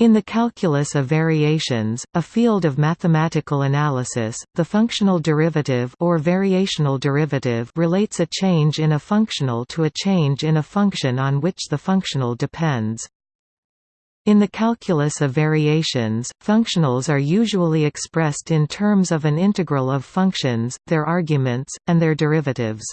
In the calculus of variations, a field of mathematical analysis, the functional derivative or variational derivative relates a change in a functional to a change in a function on which the functional depends. In the calculus of variations, functionals are usually expressed in terms of an integral of functions, their arguments, and their derivatives.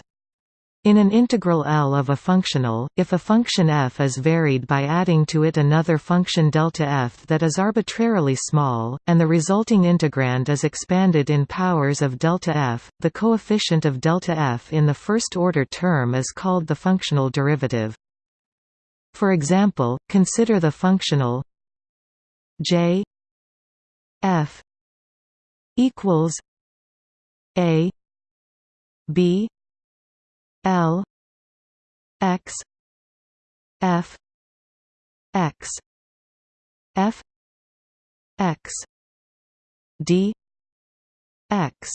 In an integral L of a functional, if a function f is varied by adding to it another function delta f that is arbitrarily small, and the resulting integrand is expanded in powers of delta f, the coefficient of delta f in the first-order term is called the functional derivative. For example, consider the functional j f equals a b l x f x f x d x.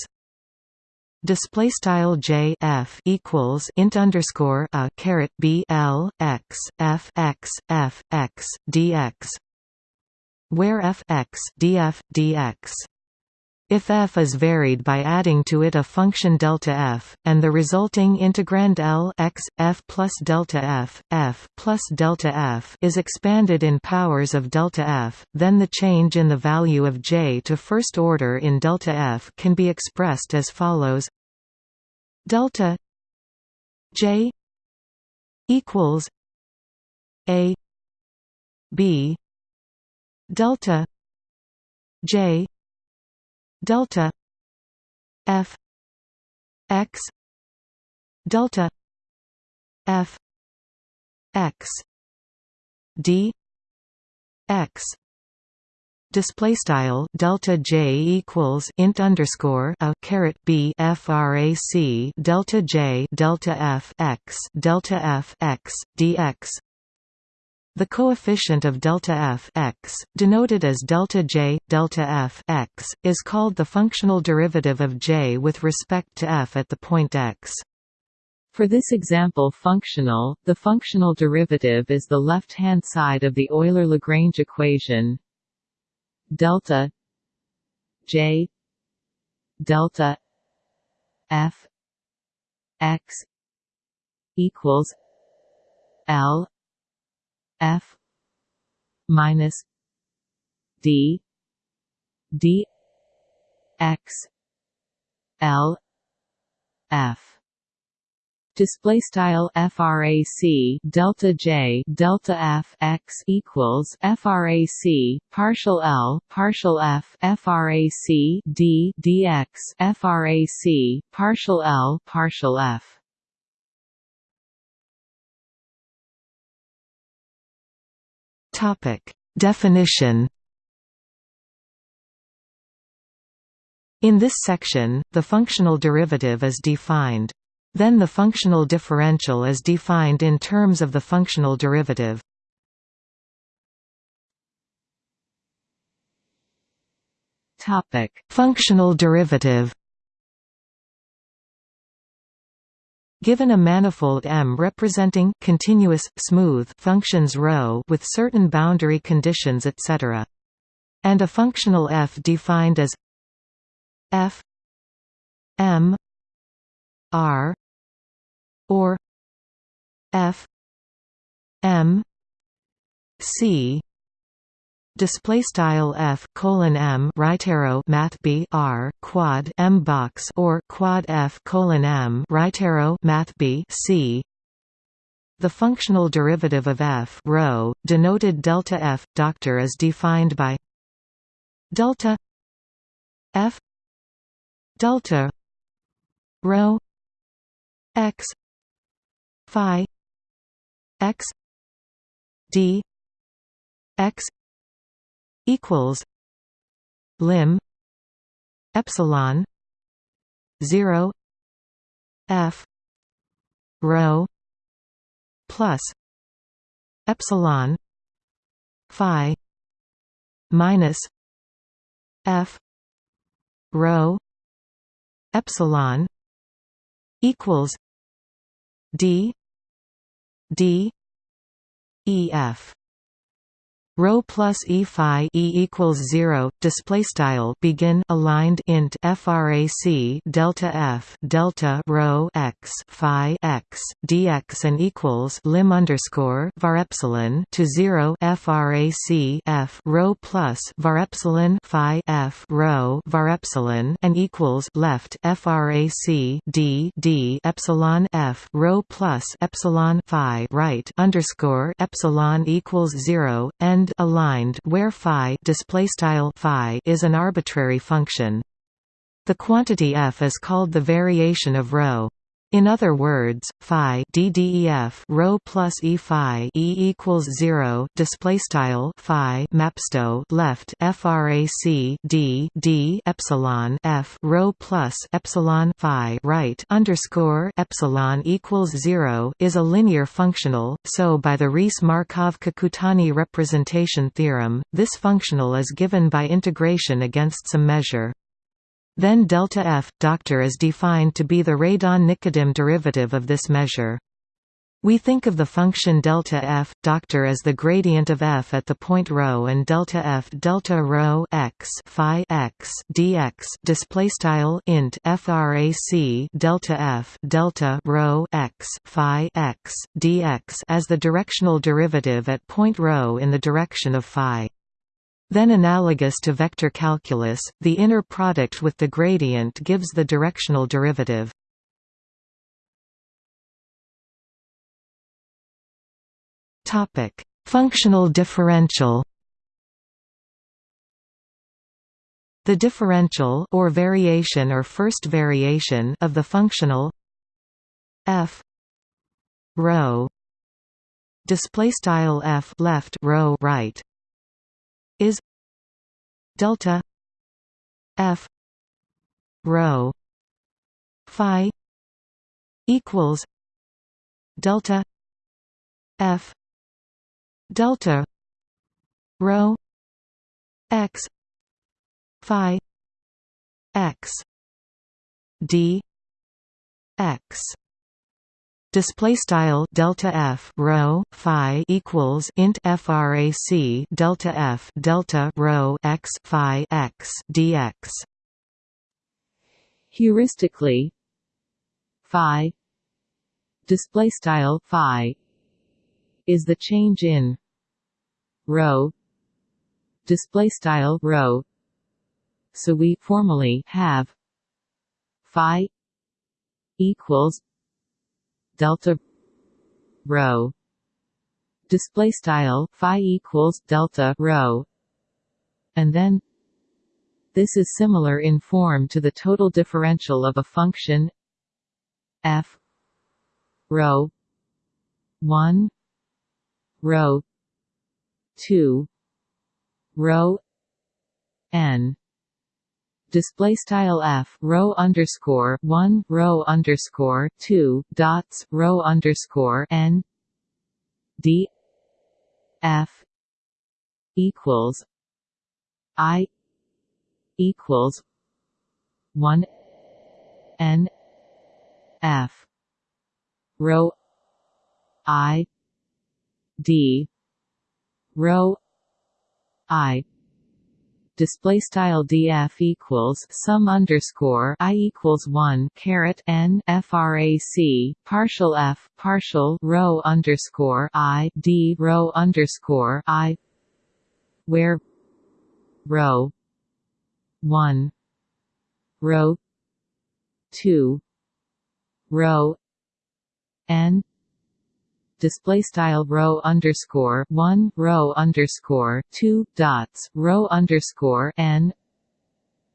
Display style j f equals int underscore a caret b l x f x f x dx, where f x df dx if f is varied by adding to it a function delta f, and the resulting integrand L x, f plus delta f, f plus delta f is expanded in powers of delta f, then the change in the value of j to first order in delta f can be expressed as follows. Delta j equals a b delta j delta. F. X. Delta. F. X. D. X. Display style delta j equals int underscore a caret b frac delta j delta f x delta f x dx the coefficient of delta f x, denoted as delta j, delta f x, is called the functional derivative of j with respect to f at the point x. For this example functional, the functional derivative is the left-hand side of the Euler-Lagrange equation delta j delta f x equals l f minus d d x l f. Display style frac delta j delta f x equals frac partial l partial f frac d dx frac partial l partial f Topic: Definition. In this section, the functional derivative is defined. Then the functional differential is defined in terms of the functional derivative. Topic: Functional derivative. Given a manifold M representing continuous, smooth functions ρ with certain boundary conditions etc. and a functional f defined as f m r or f m c display style f colon m right arrow math b r quad m box or quad f colon m right arrow math b c. The functional derivative of f rho denoted delta f doctor is defined by delta f delta rho x phi x d x equals lim epsilon 0 f rho plus epsilon phi minus f rho epsilon equals d d e f Rho plus e phi e equals zero. Display style begin aligned int frac delta f delta rho x phi x dx and equals lim underscore var epsilon to zero frac f rho plus var epsilon phi f rho var epsilon and equals left frac d d epsilon f rho plus epsilon phi right underscore epsilon equals zero end aligned where phi display style phi is an arbitrary function. The quantity f is called the variation of rho. In other words, phi ddef rho plus e phi e equals zero display style phi mapsto left frac d d epsilon f rho plus epsilon phi right underscore epsilon equals zero is a linear functional. So by the Riesz-Markov-Kakutani representation theorem, this functional is given by integration against some measure. Then delta f doctor is defined to be the Radon-Nikodym derivative of this measure. We think of the function delta f doctor as the gradient of f at the point rho and delta f delta rho x phi x dx display style int frac delta f delta rho x phi x dx as the directional derivative at point rho in the direction of phi. Then analogous to vector calculus, the inner product with the gradient gives the directional derivative. Topic: Functional differential. The differential or variation or first variation of the functional f rho display style f left rho right is delta f rho phi equals delta f delta rho x phi x d x display style delta f rho phi equals int frac delta f delta rho x phi x dx. Heuristically phi display style phi is the change in rho display style rho. So we formally have phi equals delta rho. Display style phi equals delta rho. And then this is similar in form to the total differential of a function f rho 1 rho 2 rho n display style f rho underscore one rho underscore two dots rho underscore n d f equals i equals one n f rho i d rho i display style df equals sum underscore i equals one caret n frac partial f partial rho underscore i d rho underscore i where rho one rho two rho n display style rho underscore one rho underscore two dots rho underscore n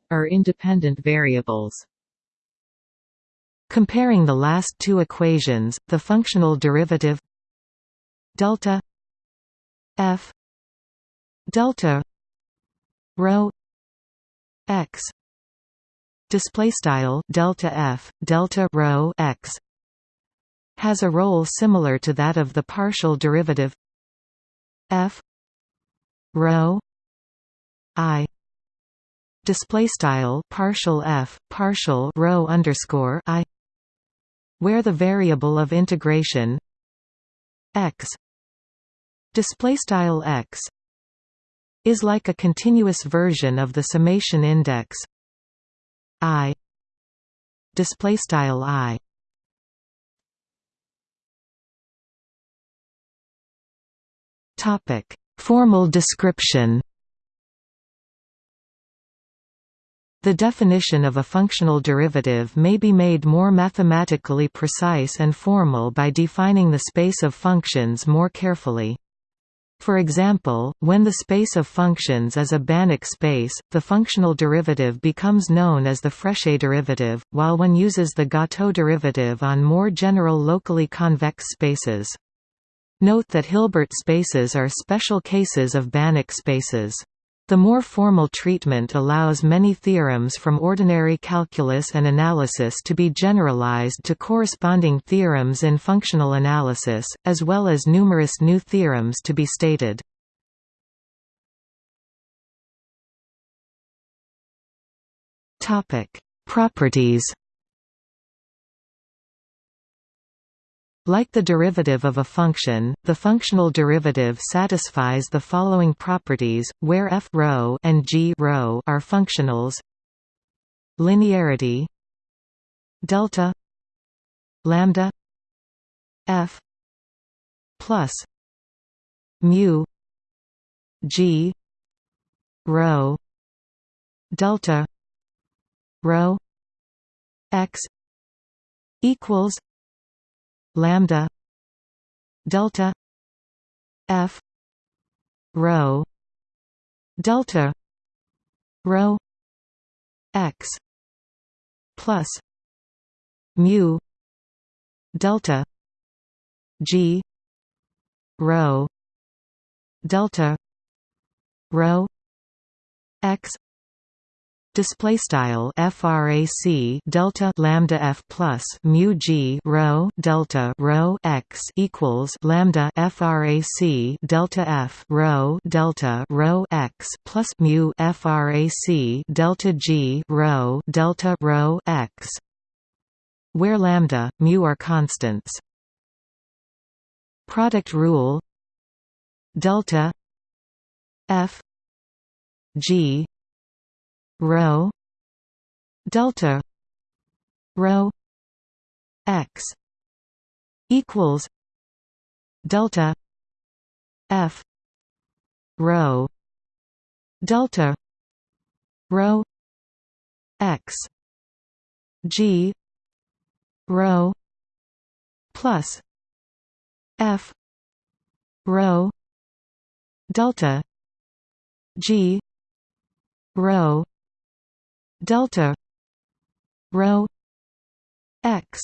are independent variables. Comparing the last two equations, the functional derivative delta f delta rho x display style delta f delta rho x has a role similar to that of the partial derivative f rho i. Display style partial f partial rho underscore i. Where the variable of integration x. Display style x is like a continuous version of the summation index i. Display style i topic formal description The definition of a functional derivative may be made more mathematically precise and formal by defining the space of functions more carefully. For example, when the space of functions is a Banach space, the functional derivative becomes known as the Frechet derivative, while one uses the Gateaux derivative on more general locally convex spaces. Note that Hilbert spaces are special cases of Banach spaces. The more formal treatment allows many theorems from ordinary calculus and analysis to be generalized to corresponding theorems in functional analysis, as well as numerous new theorems to be stated. Properties Like the derivative of a function, the functional derivative satisfies the following properties, where f rho and g rho are functionals. Linearity. Delta. Lambda. F. Plus. Mu. G. Rho. Delta. Rho. X. Equals lambda delta f rho delta rho x plus mu delta g rho delta rho x display style frac delta lambda f plus mu g rho delta rho x equals lambda frac delta f rho delta rho x plus mu frac delta g rho delta rho x where lambda mu are constants. Product rule delta f g rho delta rho x equals delta f rho delta rho x g rho plus f rho delta g rho delta rho x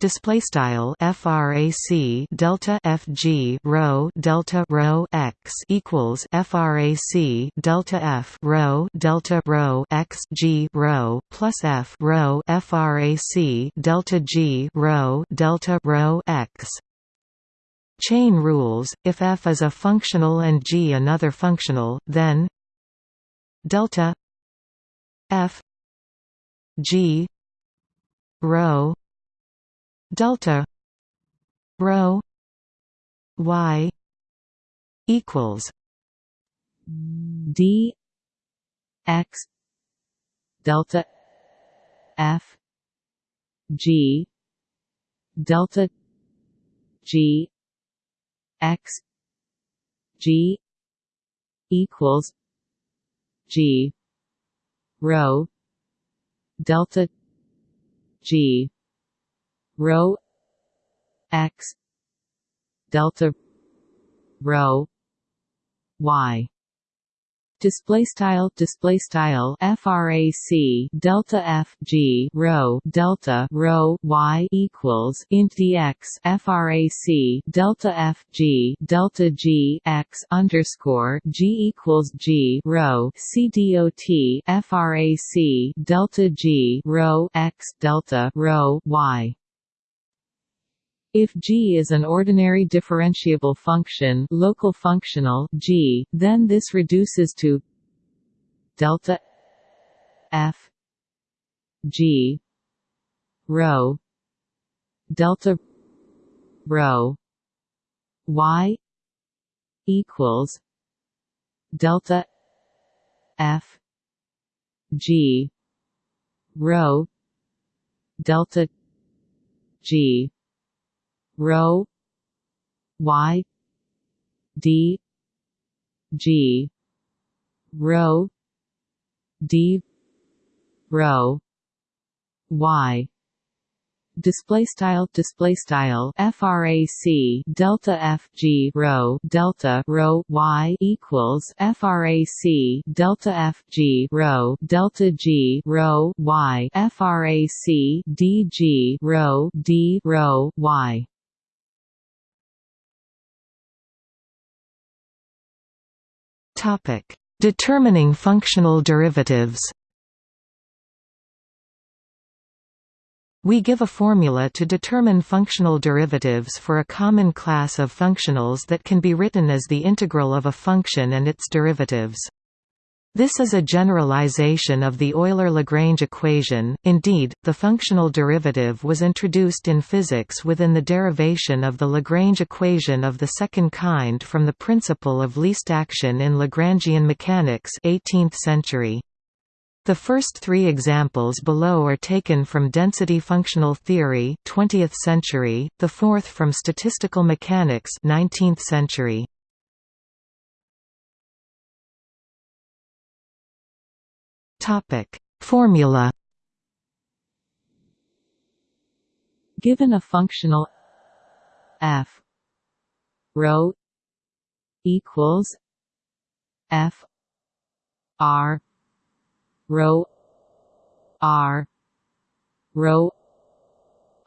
display style frac delta fg rho delta rho x equals frac delta f rho delta rho x g rho plus f rho frac delta g rho delta rho x. Chain rules if f is a functional and g another functional then delta f g rho delta rho y equals d x delta f g delta g x g equals g rho delta g rho x delta rho y display style display style frac delta f g rho delta rho y equals int dx frac delta f g delta g x underscore g equals g rho c dot frac delta g rho x delta rho y if g is an ordinary differentiable function local functional g, then this reduces to delta f g rho delta rho y equals delta f g rho delta g rho y. D. G. Rho d. Rho y. Display style display style frac delta f g rho delta rho y equals frac delta f g rho delta g rho y frac d g rho d rho y topic determining functional derivatives We give a formula to determine functional derivatives for a common class of functionals that can be written as the integral of a function and its derivatives. This is a generalization of the Euler-Lagrange equation, indeed, the functional derivative was introduced in physics within the derivation of the Lagrange equation of the second kind from the principle of least action in Lagrangian mechanics 18th century. The first three examples below are taken from density functional theory 20th century, the fourth from statistical mechanics 19th century. Topic: Formula. Given a functional f rho equals f r rho r rho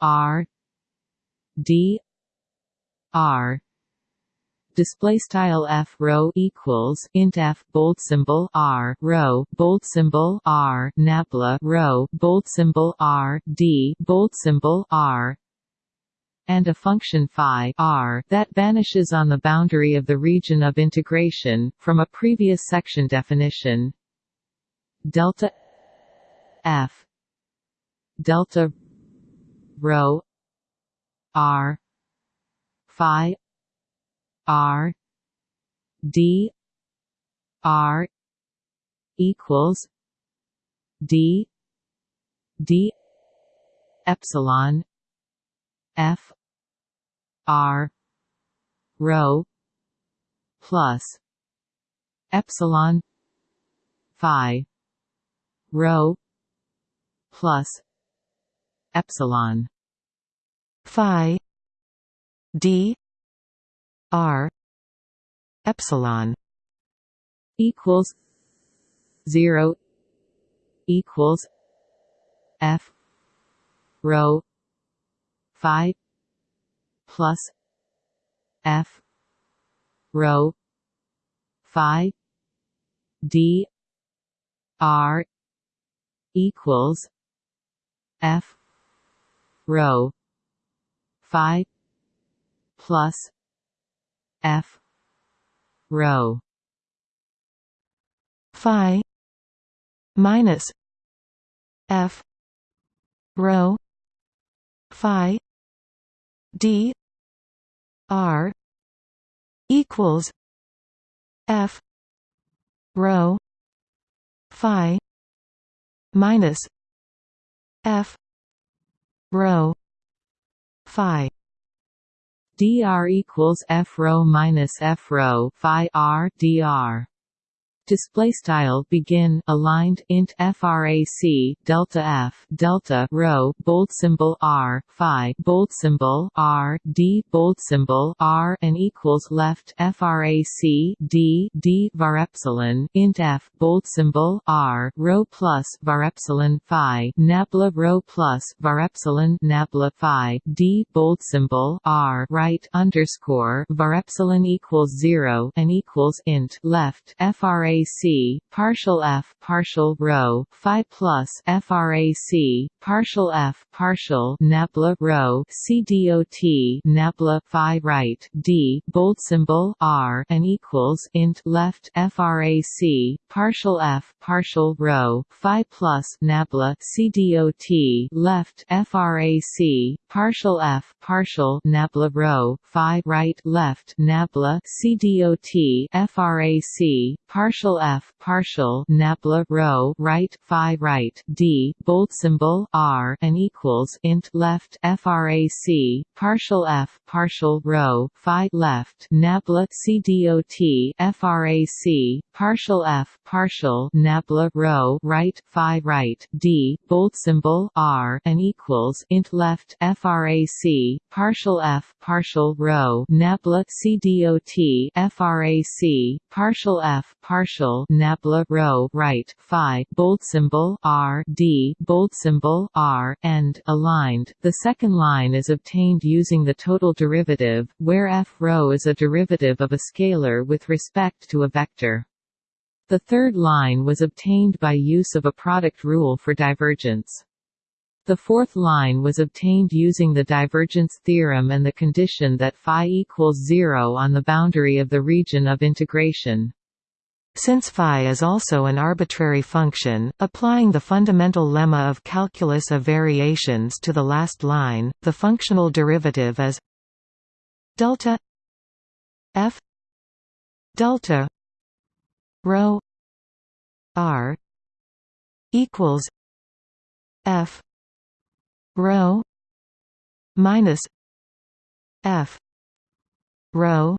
r d r display style f rho equals int f bold symbol r rho bold symbol r nabla rho bold symbol r d bold symbol r and a function phi r that vanishes on the boundary of the region of integration from a previous section definition. Delta f delta rho r phi r d r equals d d epsilon f r rho plus epsilon phi rho plus epsilon phi d r epsilon equals 0 equals f rho phi plus f rho phi d r equals F rho phi plus F. Rho phi. Minus F. Rho phi. D. R. Equals F. Rho phi. Minus f. Rho phi dr equals f rho minus f rho phi r dr display style begin aligned int frac delta f delta rho bold symbol r phi bold symbol r d bold symbol r and equals left frac d d var epsilon int f bold symbol r rho plus var epsilon phi nabla rho plus var epsilon nabla phi d bold symbol r right underscore var epsilon equals zero and equals int left frac frac partial f partial rho phi plus frac partial f partial nabla rho c dot nabla phi right d bold symbol r and equals int left frac partial f partial rho phi plus nabla c dot left frac partial f partial nabla rho phi right left nabla c dot frac partial f partial nabla rho right phi right d bold symbol r and equals int left frac partial f partial rho phi left nabla c dot frac partial f partial nabla rho right phi right d bold symbol r and equals int left frac partial f partial rho nabla c frac partial f partial nabla rho right phi bold symbol r d bold symbol r and aligned. The second line is obtained using the total derivative, where f rho is a derivative of a scalar with respect to a vector. The third line was obtained by use of a product rule for divergence. The fourth line was obtained using the divergence theorem and the condition that phi equals zero on the boundary of the region of integration. Since phi is also an arbitrary function, applying the fundamental lemma of calculus of variations to the last line, the functional derivative is delta f delta rho r equals f rho minus f rho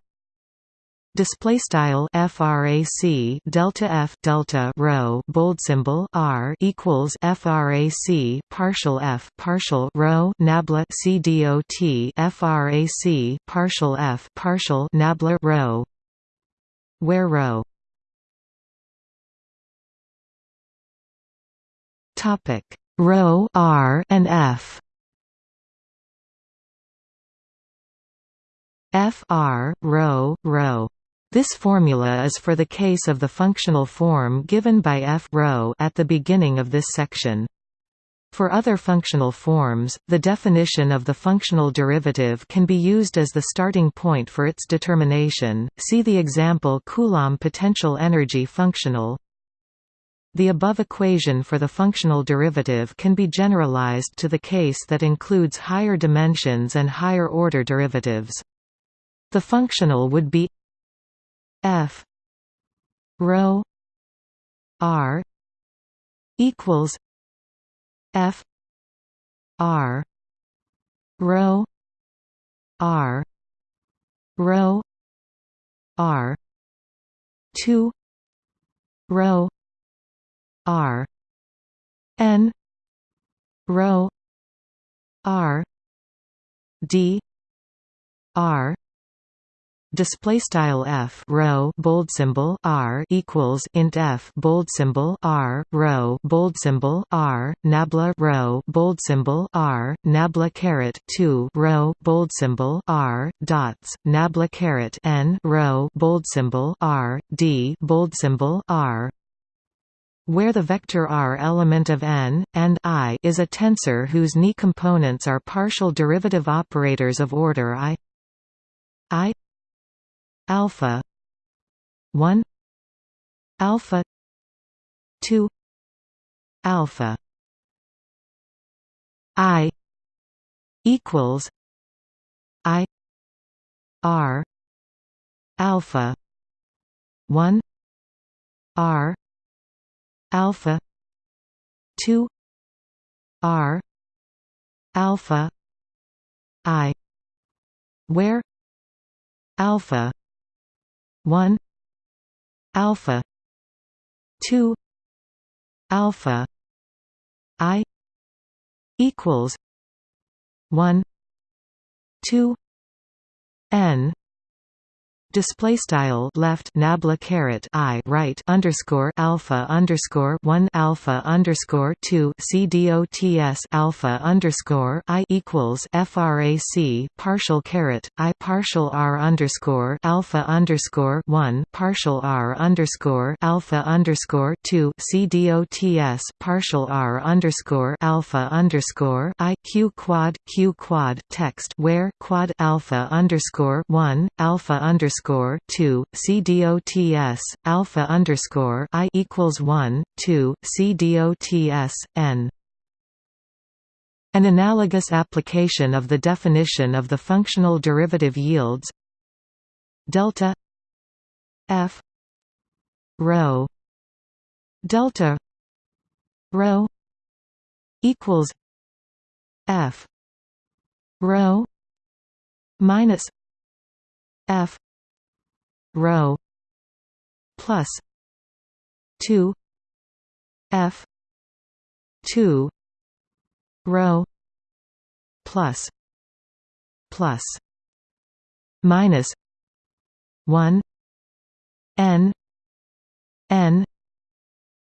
display style frac delta f delta rho bold symbol r equals frac partial f partial rho nabla c dot frac partial f partial nabla rho. Where rho. Topic. Rho r and f. F r rho rho this formula is for the case of the functional form given by f rho at the beginning of this section. For other functional forms, the definition of the functional derivative can be used as the starting point for its determination. See the example Coulomb potential energy functional. The above equation for the functional derivative can be generalized to the case that includes higher dimensions and higher order derivatives. The functional would be f. Rho r. equals f. R. Rho r. Rho r. 2 rho r. N. Rho r. D. R display style f rho bold symbol r equals int f bold symbol r rho bold symbol r nabla rho bold symbol r nabla caret 2 rho bold symbol r dots nabla caret n rho bold symbol r d bold symbol r. Where the vector r element of n, and i is a tensor whose ni components are partial derivative operators of order i i alpha. 1 alpha. 2 alpha. I. Equals. I. R. Alpha. 1 r. Alpha. 2 r. Alpha. I. Where? Alpha 1 alpha 2 alpha i equals 1 2 n display style left nabla caret i right underscore alpha underscore one alpha underscore two c dots alpha underscore i equals frac partial caret i partial r underscore alpha underscore one partial r underscore alpha underscore two c dots partial r underscore alpha underscore i q quad q quad text where quad alpha underscore one alpha underscore underscore two CDOTS alpha underscore I equals one two CDOTS N. An analogous application of the definition of the functional derivative yields delta f rho delta rho equals f rho minus f rho plus 2 f 2 rho plus plus minus 1 n n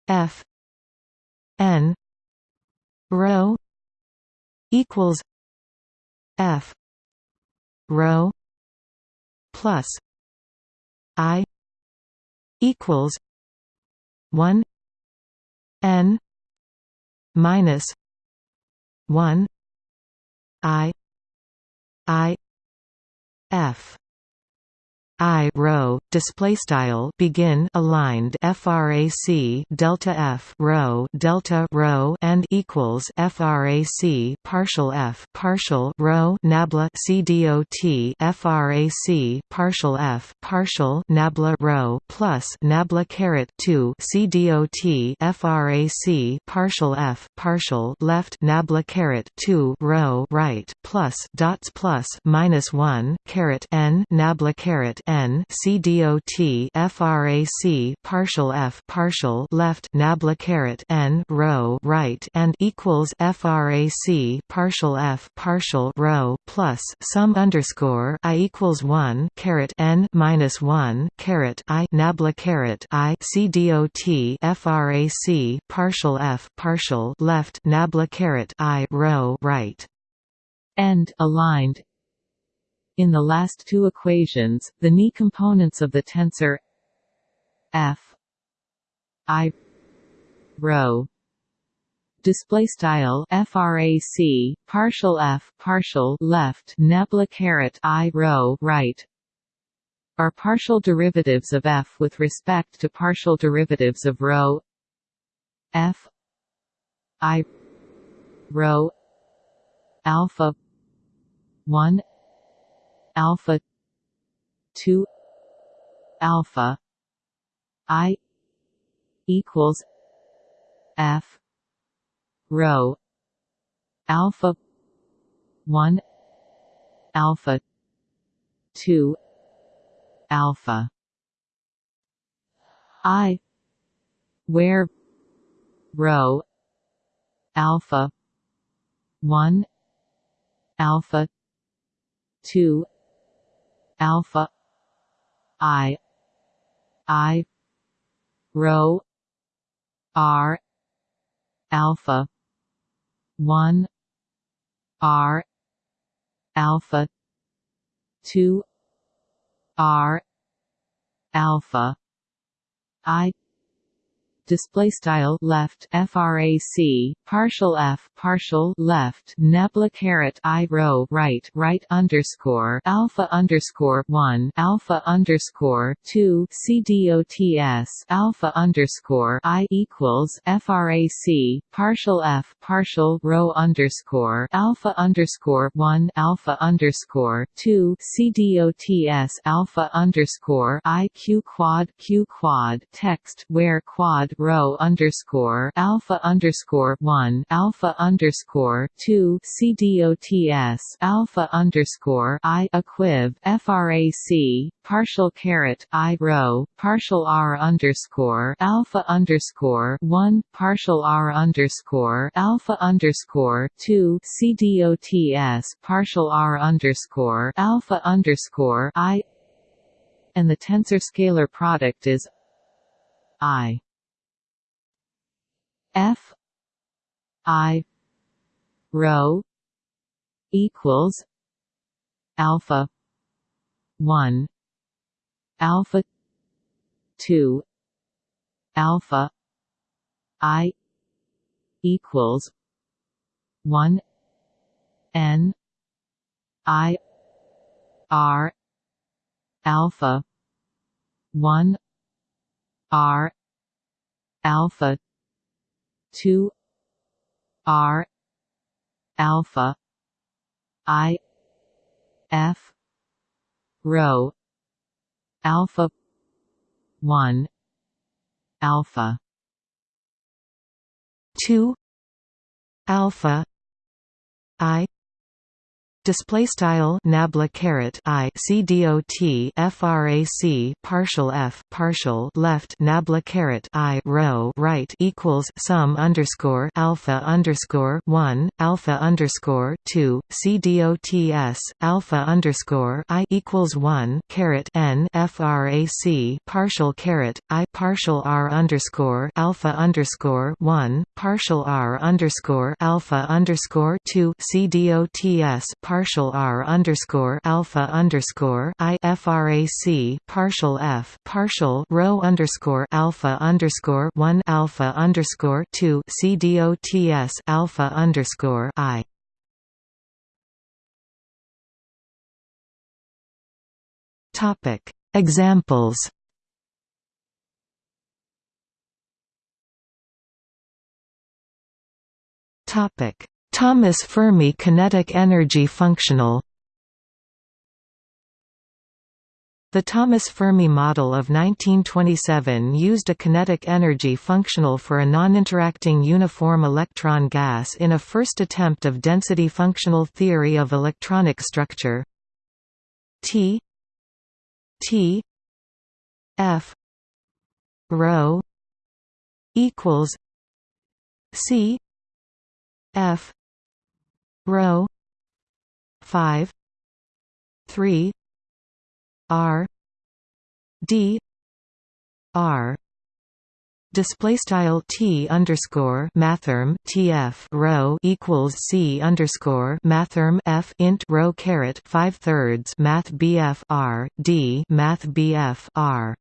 f n rho equals f rho plus i equals 1 n minus 1 i i f I rho display style begin aligned frac delta f rho delta rho and equals frac partial f partial rho nabla c dot frac partial f partial nabla rho plus nabla caret 2 c dot frac partial f partial left nabla caret 2 rho right plus dots plus minus 1 caret n nabla caret n c dot frac partial f partial left nabla caret n rho right and equals frac partial f partial rho plus sum underscore i equals one caret n minus one caret i nabla caret i frac partial f partial left nabla caret i rho right. End aligned in the last two equations, the Ni components of the tensor f i rho display style frac partial f partial left nabla caret i rho right are partial derivatives of f with respect to partial derivatives of rho f i rho alpha 1 alpha 2 alpha i equals f rho alpha 1 alpha 2 alpha. I where rho alpha 1 alpha 2 alpha. I. I. Rho. R. Alpha. 1 r. Alpha. 2 r. Alpha. I display style left frac partial f partial left nabla caret i rho right right underscore alpha underscore 1 alpha underscore 2 c dots alpha underscore i equals frac partial f partial rho underscore alpha underscore 1 alpha underscore 2 c dots alpha underscore i q quad q quad text where quad rho underscore alpha underscore one alpha underscore two CDOTS alpha underscore I equiv FRAC partial caret I rho partial R underscore alpha underscore one partial R underscore alpha underscore two CDOTS partial R underscore alpha underscore I and the tensor scalar product is I F I rho equals alpha one alpha two alpha I equals one N I R alpha one R alpha 2 r alpha i f rho alpha 1 alpha 2 alpha i display style nabla caret i c frac partial f partial left nabla caret i rho right equals sum underscore alpha underscore 1 alpha underscore 2 c dots alpha underscore i equals 1 caret n frac partial caret i partial r underscore alpha underscore 1 partial r underscore alpha underscore 2 c dots partial r underscore alpha underscore i frac partial f partial rho underscore alpha underscore one alpha underscore two c dots alpha underscore i. Topic Examples Topic Thomas Fermi kinetic energy functional. The Thomas Fermi model of 1927 used a kinetic energy functional for a non-interacting uniform electron gas in a first attempt of density functional theory of electronic structure. T T F rho equals C F rho 5 3 r d r. Display style t underscore mathrm tf rho equals c underscore mathrm f int rho caret five thirds math bf r d math bf r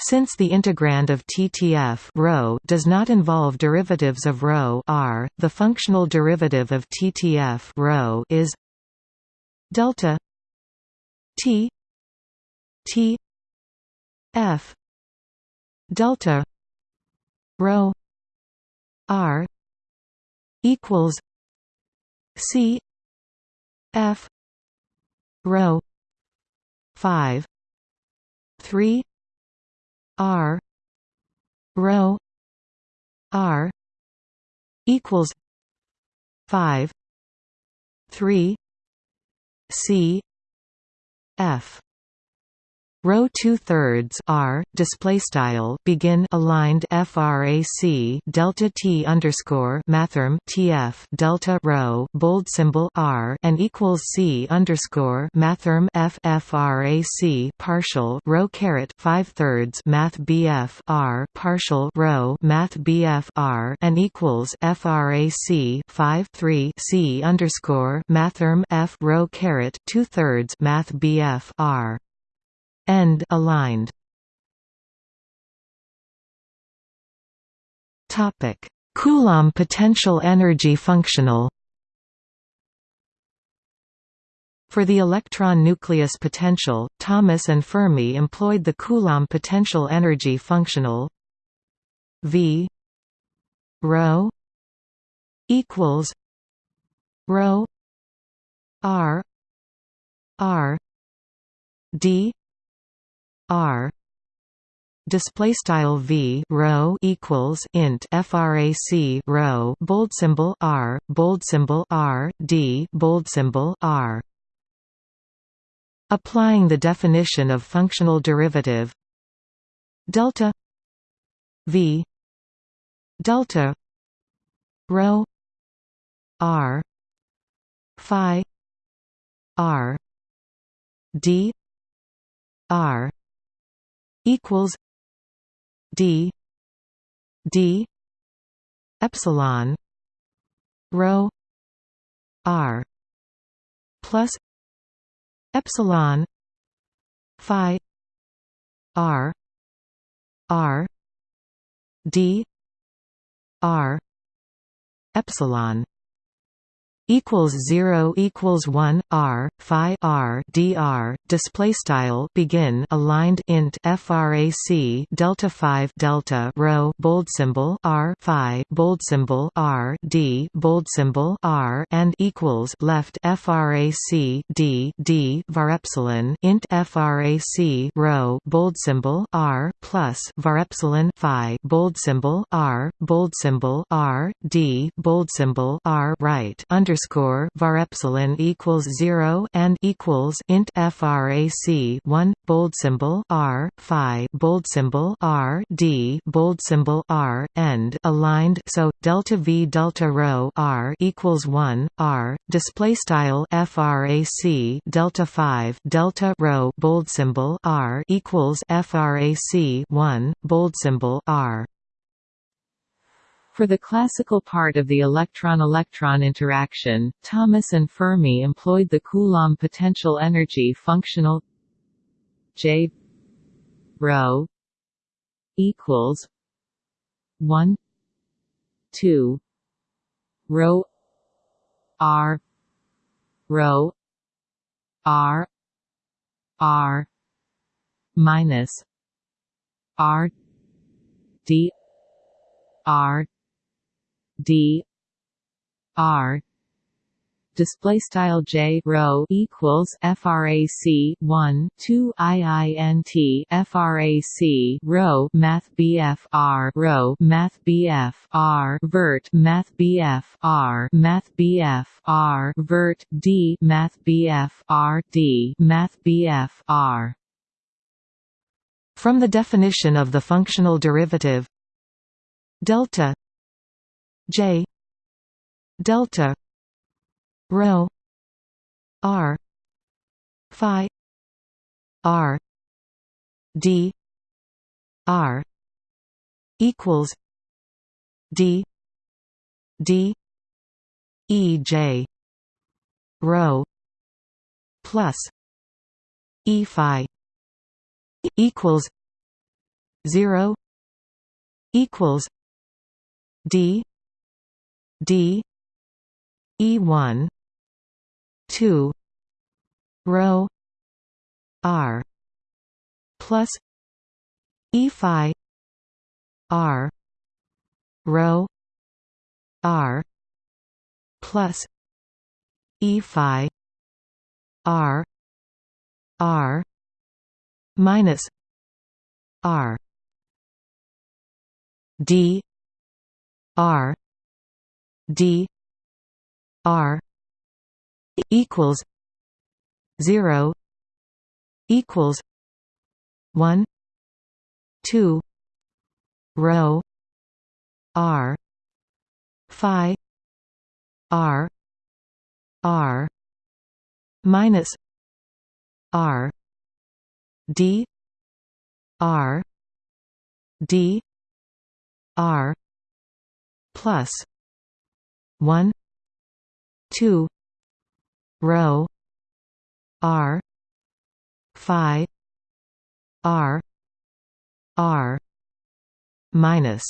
since the integrand of TTF rho does not involve derivatives of rho r, the functional derivative of TTF rho is delta T T F delta rho r equals C F rho 5 3 R rho R equals five three C F Rho two thirds R display style begin aligned frac delta T underscore mathrm TF delta rho bold symbol R and equals C underscore mathrm F frac partial rho caret five thirds math BF R partial rho math BF R and equals frac five three C underscore mathrm F rho caret two thirds math BF R end aligned. Topic. Coulomb potential energy functional. For the electron nucleus potential, Thomas and Fermi employed the Coulomb potential energy functional V rho equals rho R R D r display style v rho equals int frac rho bold symbol r bold symbol r d bold symbol r. Applying the definition of functional derivative delta v delta rho r phi r d r equals D D epsilon rho R plus epsilon phi R R D R epsilon equals 0 equals 1 r phi r dr display style begin aligned int frac delta 5 delta rho bold symbol r phi bold symbol r d bold symbol r and equals left frac d d var epsilon int frac rho bold symbol r plus var epsilon phi bold symbol r bold symbol r d bold symbol r right under underscore var epsilon equals zero and equals int frac one bold symbol r phi bold symbol r d bold symbol r end aligned so delta v delta rho r equals one r display style frac delta five delta rho bold symbol r equals frac one bold symbol r for the classical part of the electron-electron interaction, Thomas and Fermi employed the Coulomb potential energy functional J rho equals 1 2 rho r rho r r minus r d r d r display style j rho equals frac 1 2 iint frac rho math bf r rho math bf r vert math bf r math bf r vert d math bf r d math bf r. From the definition of the functional derivative delta J. Delta. Rho. R. Phi. R. D. R. Equals D. D. E. J. Rho. Plus E. Phi. Equals zero. Equals D D E one two rho R plus E phi R rho R plus E phi R R minus R. D R D R equals zero equals one two rho R Phi R R minus R D R D R plus 1 2 rho r phi r r minus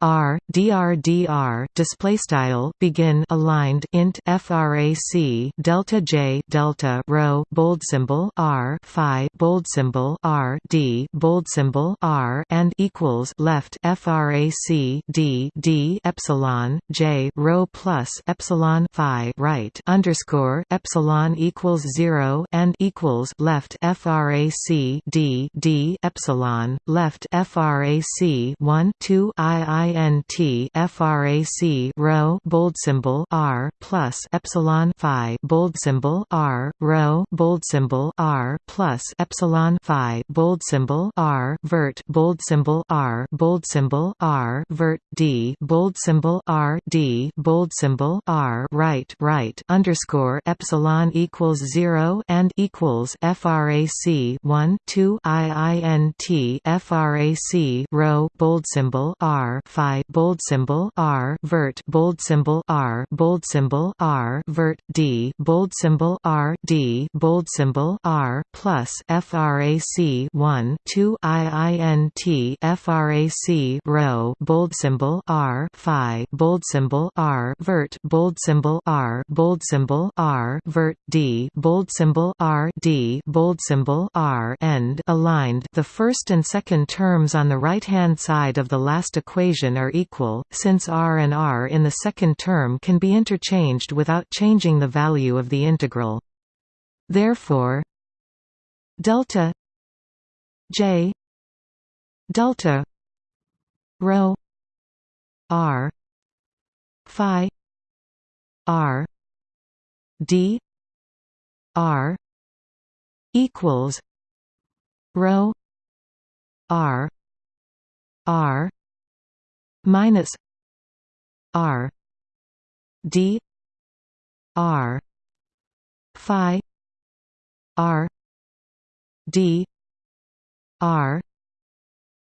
R dr dr display style begin aligned int frac delta j delta rho bold symbol r phi bold symbol r d bold symbol r and equals left frac d d epsilon j rho plus epsilon phi right underscore epsilon equals zero and equals left frac d d epsilon left frac one two i int frac rho bold symbol r plus epsilon phi bold symbol r rho bold symbol r plus epsilon phi bold symbol r vert bold symbol r bold symbol r vert d bold symbol r d bold symbol r right right underscore epsilon equals zero and equals frac 1 2 iint frac rho bold symbol r phi bold symbol r vert bold symbol r bold symbol r vert d bold symbol r d bold symbol r plus frac 1 2 iint frac rho bold symbol r phi bold symbol r vert bold symbol r bold symbol r vert d bold symbol r d bold symbol r end aligned the first and second terms on the right hand side of the last equation are equal since r and r in the second term can be interchanged without changing the value of the integral. Therefore delta j delta rho r phi r d r equals rho r r minus r d r phi r d r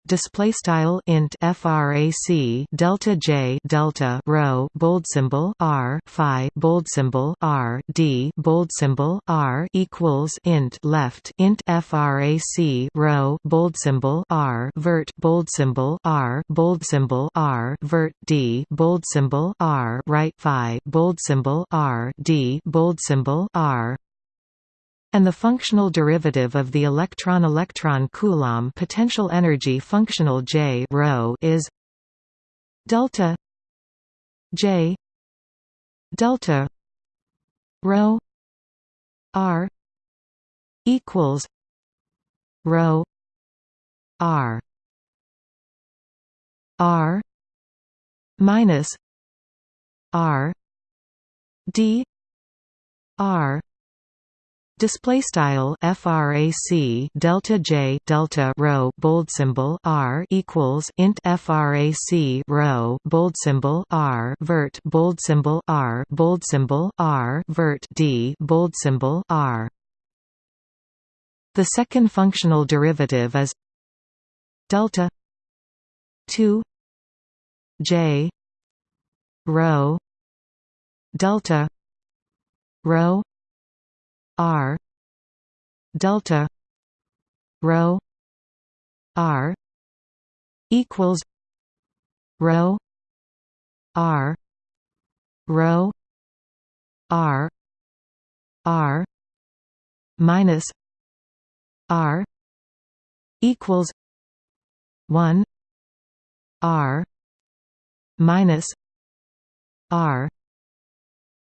display style int frac delta j delta rho bold symbol r phi bold symbol r d bold symbol r equals int left int frac rho bold symbol r vert bold symbol r bold symbol r vert d bold symbol r right phi bold symbol r d bold symbol r and the functional derivative of the electron-electron Coulomb potential energy functional J rho is delta J delta rho r equals rho r r minus r d r Display style frac delta j delta rho bold symbol r equals int frac rho bold symbol r vert bold symbol r bold symbol r vert d bold symbol r. The second functional derivative is delta two j rho delta rho r delta rho r equals rho r rho r r minus r equals 1 r minus r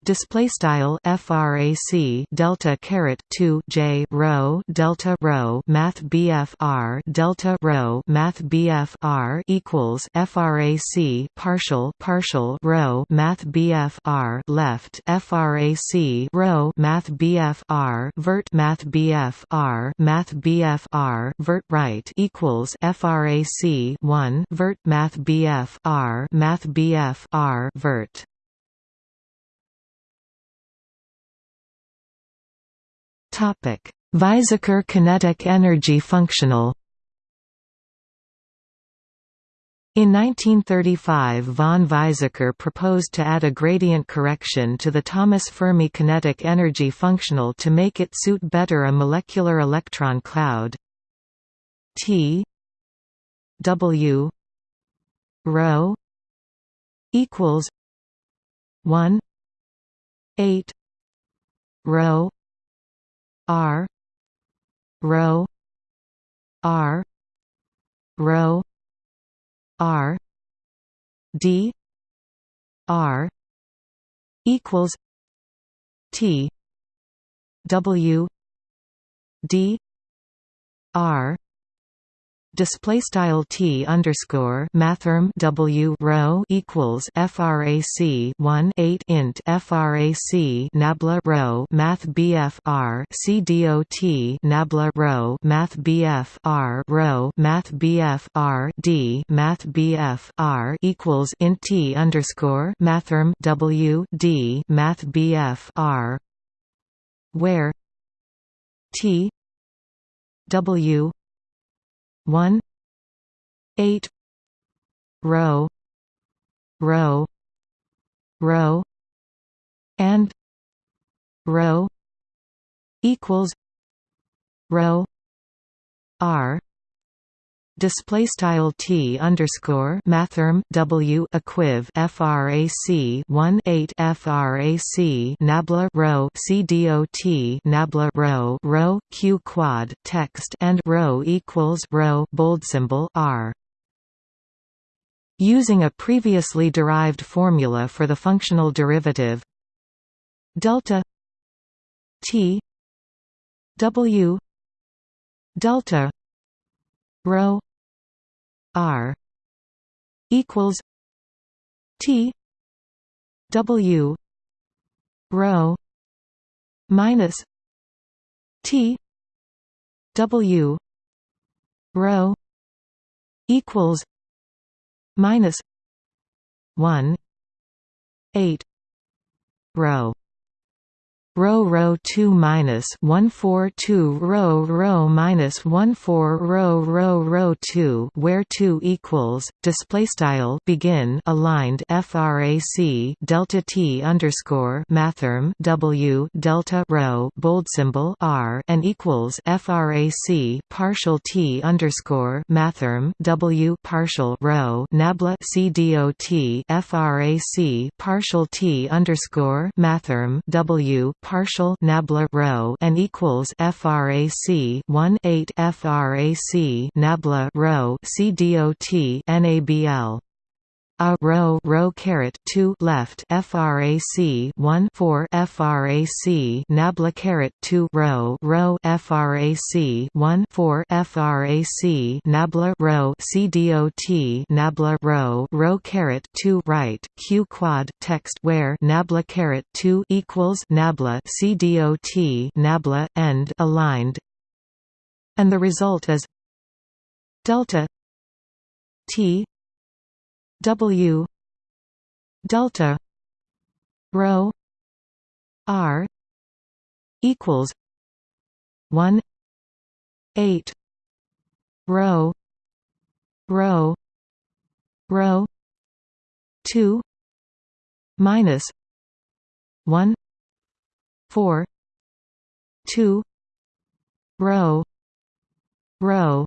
display style frac delta caret 2 j rho delta rho math bf r delta rho math bf r equals frac partial partial rho math bf r left frac rho math bf r vert math bf r math bf r vert right equals frac 1 vert math bf r math bf r vert Topic: Weizsäcker kinetic energy functional. In 1935 von Weizsäcker proposed to add a gradient correction to the Thomas Fermi kinetic energy functional to make it suit better a molecular electron cloud T W rho equals 1 8 rho R rho R rho R D R equals T W D R display style t underscore mathrm w rho equals frac 1 8 int frac nabla rho math bf r c dot nabla rho math bf r rho math bf r d math bf r equals int t underscore mathrm w d math bf r where t w 1 8 rho rho rho and rho equals rho r display style t underscore mathrm w equiv frac 1 8 frac nabla rho c dot nabla rho rho q quad text and rho equals rho bold symbol r. Using a previously derived formula for the functional derivative delta t w delta rho r equals t w rho minus t w rho equals minus 1 8 rho rho rho 2 minus 1 4 2 rho rho minus 1 4 rho rho rho 2 where 2 equals display style begin aligned frac delta t underscore mathrm w delta rho bold symbol r and equals frac partial t underscore mathrm w partial rho nabla c dot frac partial t underscore mathrm w partial nabla rho and equals frac 1 8 frac nabla rho c dot nabl a rho rho caret 2 left frac 1 4 frac nabla caret 2 rho rho frac 1 4 frac nabla rho c dot nabla rho rho caret 2 right q quad text where nabla caret 2 equals nabla c dot nabla end aligned. And the result is delta t W delta rho R equals one eight rho rho rho two minus one four two rho rho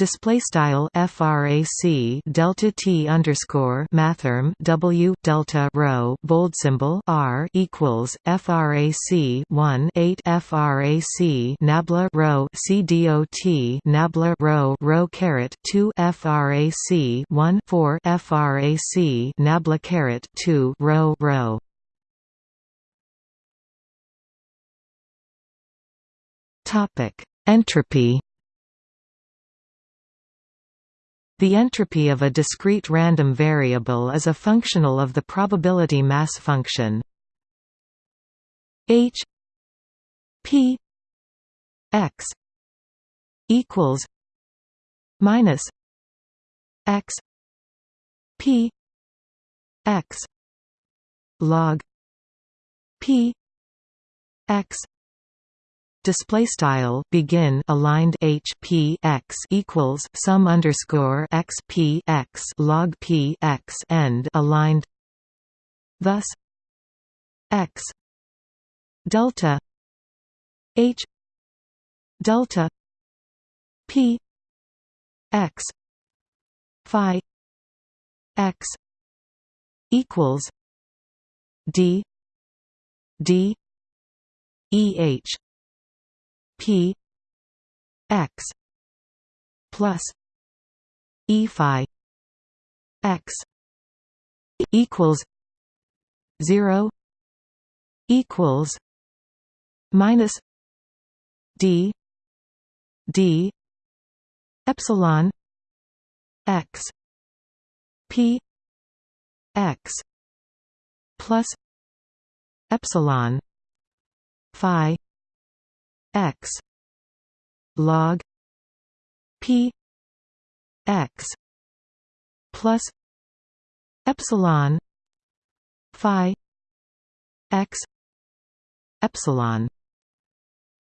display style frac delta t underscore mathrm w delta rho bold symbol r equals frac 1 8 frac nabla rho c dot nabla rho rho caret 2 frac 1 4 frac nabla caret 2 rho rho. Topic. Entropy The entropy of a discrete random variable is a functional of the probability mass function. H p x equals minus x p x log p x display style begin aligned h p x equals sum underscore x p x log p x end aligned. Thus x delta h delta p x phi x equals d d eh P X plus E phi X equals zero equals minus D D epsilon X P X plus epsilon phi x. Log p x plus epsilon phi x epsilon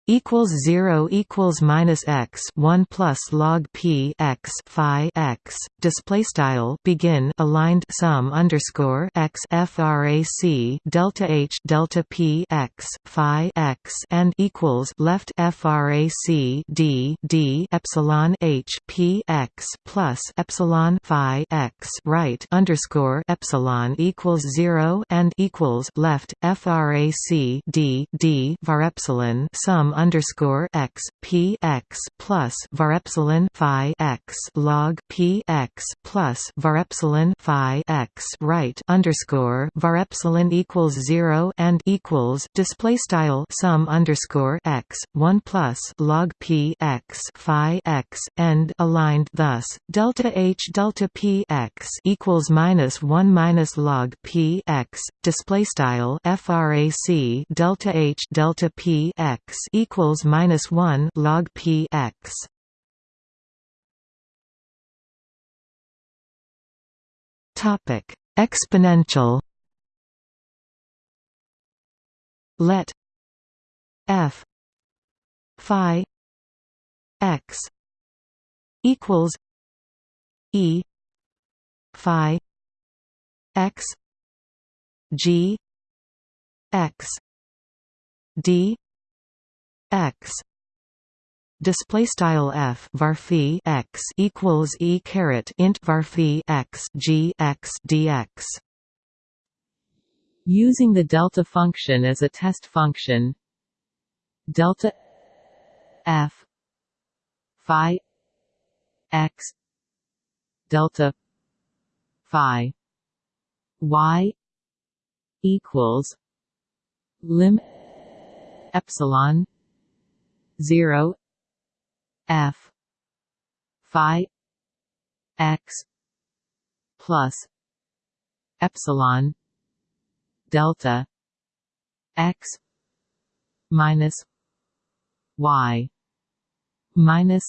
equals 0 equals minus x 1 plus log p x phi x. Display style begin aligned sum underscore x frac delta h delta p x phi x and equals left frac d d epsilon h p x plus epsilon phi x right underscore epsilon equals 0 and equals left frac d d var epsilon sum underscore x p x plus var epsilon phi x log p x plus var epsilon phi x right underscore var epsilon equals zero and equals display style sum underscore x one plus log p x phi x end aligned thus delta h delta p x equals minus one minus log p x display style frac delta h delta p x equals minus 1 log p x. Topic: Exponential. Let f phi x equals e phi x g x d x. Display style f var x equals e caret int var x g x dx. Using the delta function as a test function delta f phi x delta phi y equals lim epsilon 0 f phi x plus epsilon delta x minus y minus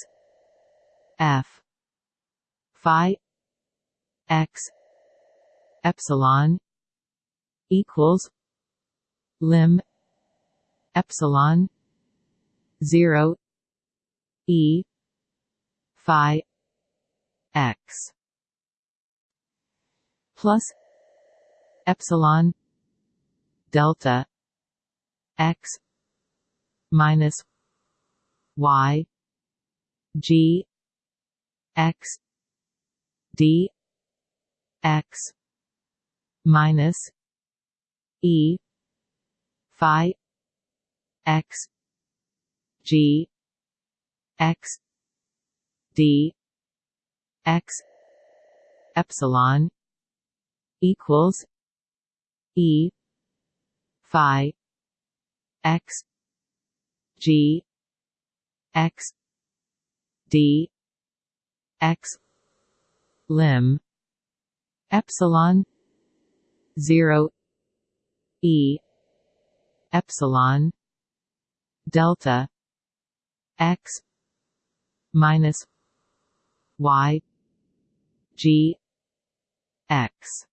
f phi x epsilon equals lim epsilon 0 e phi x plus epsilon delta x minus y g x d x minus e phi x g x d x epsilon equals e phi x g x d x lim epsilon 0 e epsilon delta x minus y g x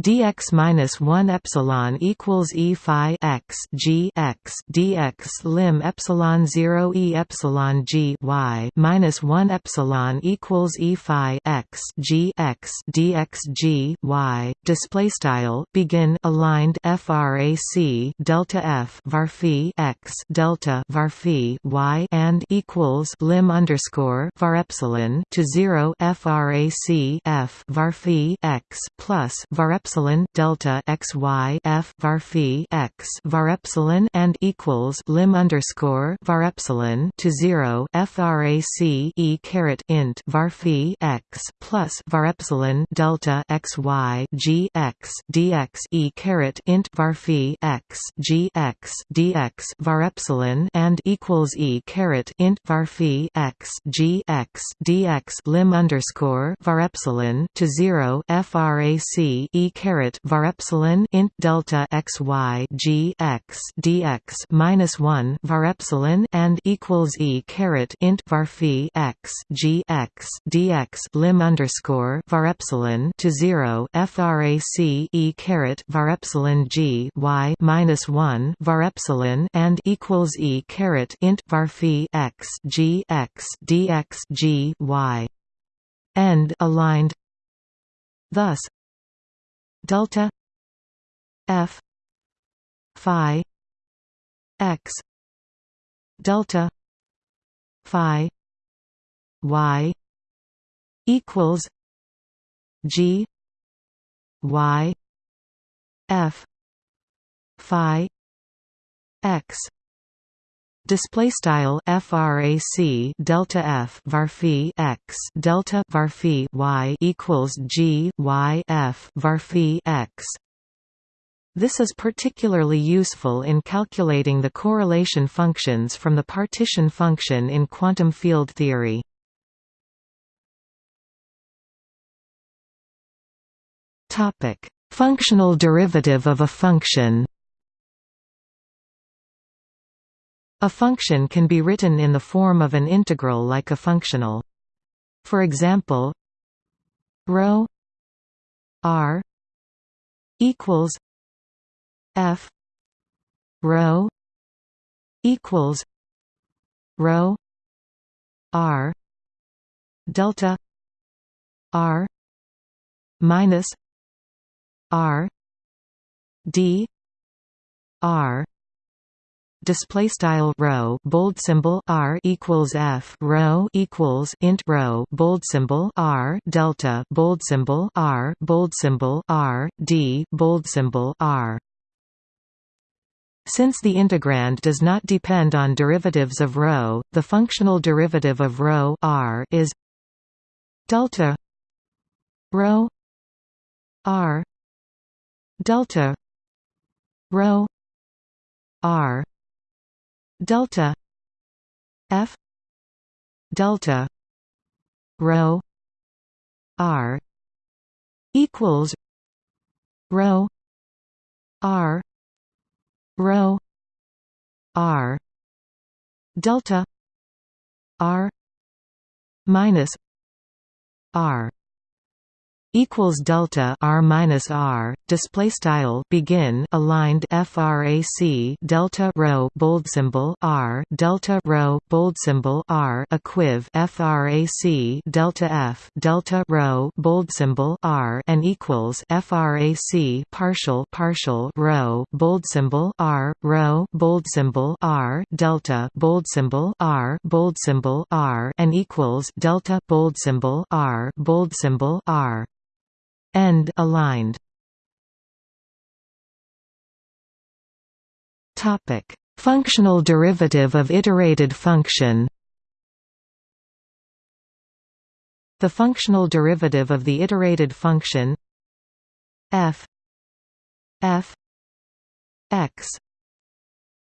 dx minus one epsilon equals e phi x g x dx lim epsilon zero e epsilon g y minus one epsilon equals e phi x g x dx g y. Display style begin aligned frac delta f var phi x delta var phi y and equals lim underscore var epsilon to zero frac f var phi x plus var epsilon epsilon delta x y f var phi x var epsilon and equals lim underscore var epsilon to zero frac e caret int var phi x plus var epsilon delta x y g x dx e caret int var phi x g x dx var epsilon and equals e caret int var phi x g x dx lim underscore var epsilon to zero frac e caret var epsilon int delta x y g x dx minus one var epsilon and equals e caret int var phi x g x dx lim underscore var epsilon to zero frac e caret var epsilon g y minus one var epsilon and equals e caret int var phi x g x dx g y. End aligned. Thus delta f phi x delta phi y equals g y f phi x Display style frac delta f varphi x delta varphi y equals g y f varphi x. This is particularly useful in calculating the correlation functions from the partition function in quantum field theory. Topic: Functional derivative of a function. A function can be written in the form of an integral like a functional. For example, rho r equals f rho equals rho r delta r minus r d r display style rho bold symbol r equals f rho equals int rho bold symbol r delta bold symbol r bold symbol r d bold symbol r. Since the integrand does not depend on derivatives of rho, the functional derivative of rho r is delta rho r delta rho r delta. F. Delta. Rho. R. Equals rho. R. Rho. R. Delta. R. Minus r equals delta r minus r. Display style begin aligned frac delta rho bold symbol r. Delta rho bold symbol r. Equiv frac delta f. Delta rho bold symbol r. And equals frac partial partial rho bold symbol r. Rho bold symbol r. Delta bold symbol r. Bold symbol r. And equals delta bold symbol r. Bold symbol r End aligned. Topic: Functional derivative of iterated function. The functional derivative of the iterated function f f x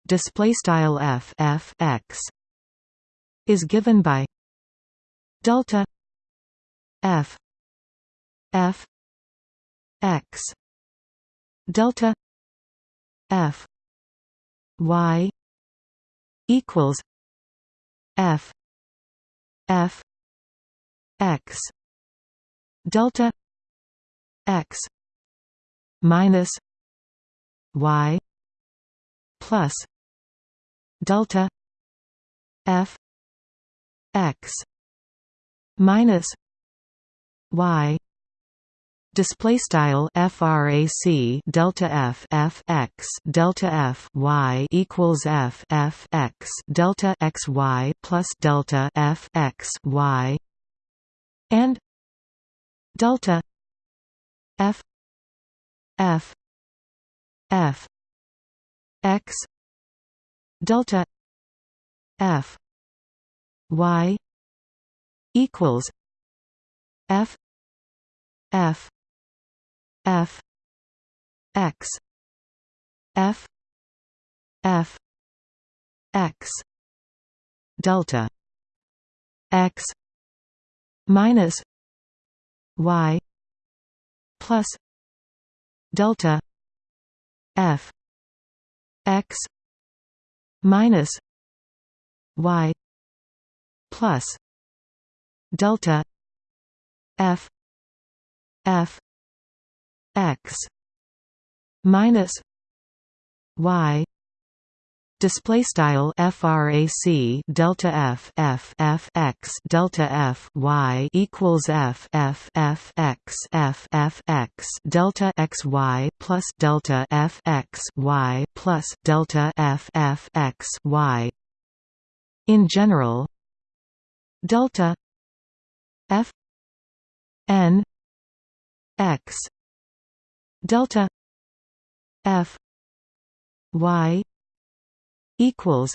display style f f x is given by delta f f x. Delta f. Y. equals f. F. X. Delta x minus y plus delta f x minus y display style frac delta f f x delta f y equals f f x delta x y plus delta f x y and delta f f f x delta f y equals f f f. X. F. F. X. Delta. X. Minus y plus delta f. X. Minus y plus delta f. F x minus y display style frac delta f f f x delta f y equals f f f x f f x delta x y plus delta f x y plus delta f f x y. In general delta f n x delta f y equals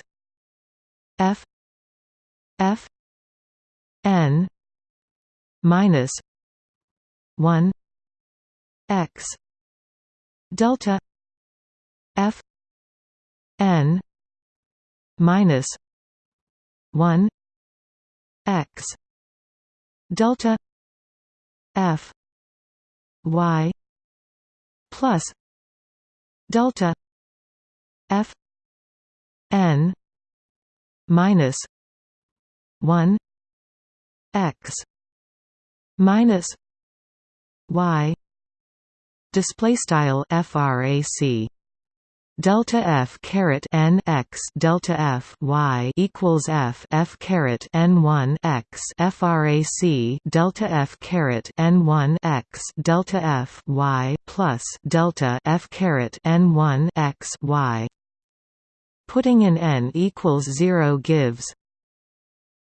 f f n minus 1 x delta f n minus 1 x delta f y plus delta f n minus 1 x minus y display style frac delta f caret n x delta f y equals f f caret n 1 x frac delta f caret n 1 x delta f y plus delta f caret n 1 x y. Putting in n equals 0 gives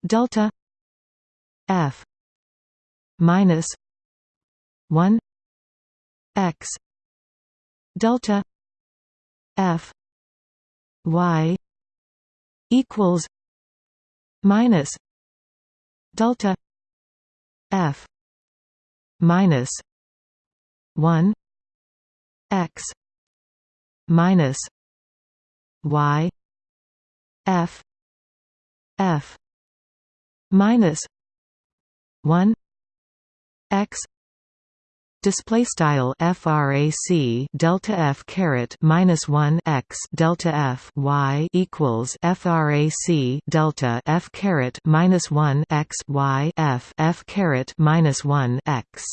delta f minus 1 x delta f. Y. equals minus delta f minus 1 x minus y f f minus 1 x display style frac delta f caret minus 1 x delta f y equals frac delta f caret minus 1 x y f f caret minus 1 x.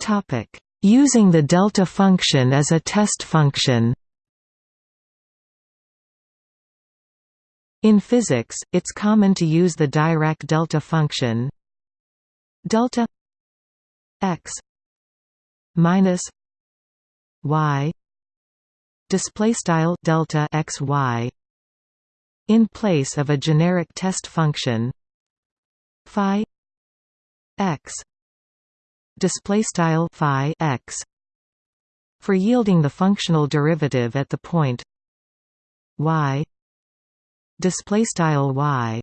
Topic Using the delta function as a test function In physics, it's common to use the Dirac delta function delta x minus y display style delta x y in place of a generic test function phi x display style phi x for yielding the functional derivative at the point y display style y.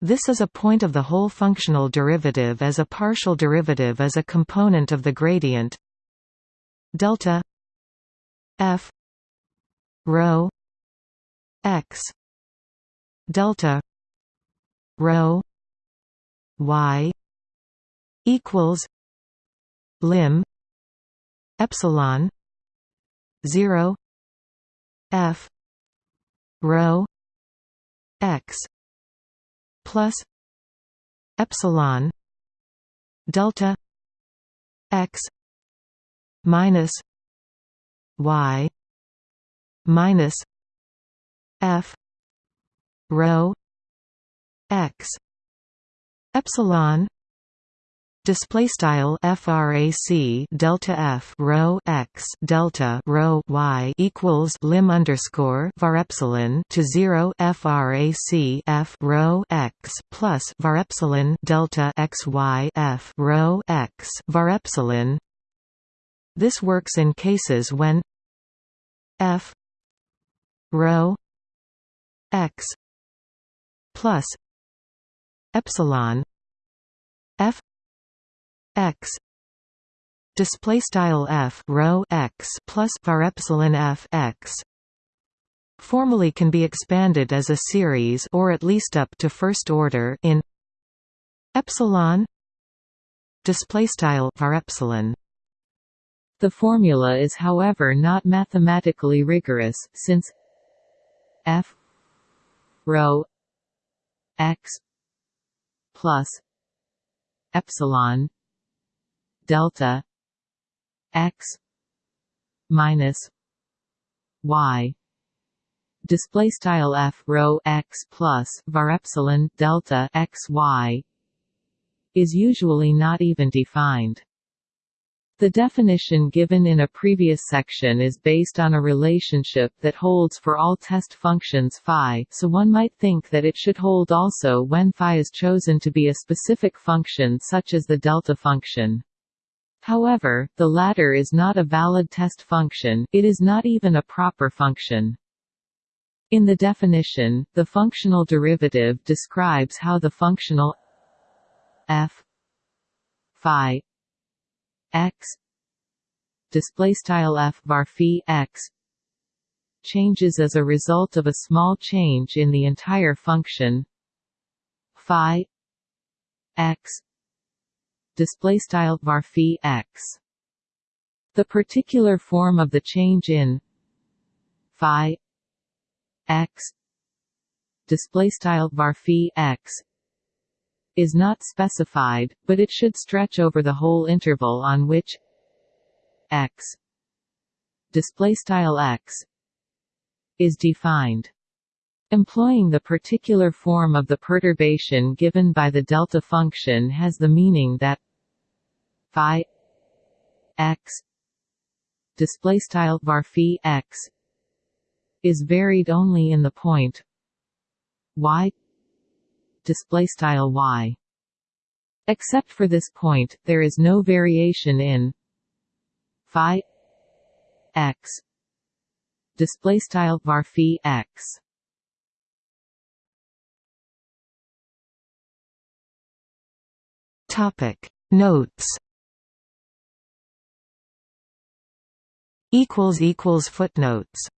This is a point of the whole functional derivative as a partial derivative as a component of the gradient delta f rho x delta rho y equals lim epsilon 0 f rho x plus epsilon delta x minus y minus f rho x epsilon display style frac delta f rho x delta rho y equals lim underscore var epsilon to 0 frac f rho x plus var epsilon delta x y f rho x var epsilon this works in cases when f rho x plus epsilon f x. Display style f rho x plus var epsilon f x. Formally can be expanded as a series or at least up to first order in epsilon. Display style var epsilon. The formula is however not mathematically rigorous since f rho x plus epsilon delta x minus y display style f rho x plus var epsilon delta x y is usually not even defined the definition given in a previous section is based on a relationship that holds for all test functions phi, so one might think that it should hold also when phi is chosen to be a specific function such as the delta function. However, the latter is not a valid test function, it is not even a proper function. In the definition, the functional derivative describes how the functional f phi x display style f var x changes as a result of a small change in the entire function phi x display style var phi x the particular form of the change in phi x display style var phi x is not specified, but it should stretch over the whole interval on which x display style x is defined. Employing the particular form of the perturbation given by the delta function has the meaning that phi x display style var phi x is varied only in the point y display style y. Except for this point, there is no variation in phi x display style var phi x. Topic. Notes. Equals equals footnotes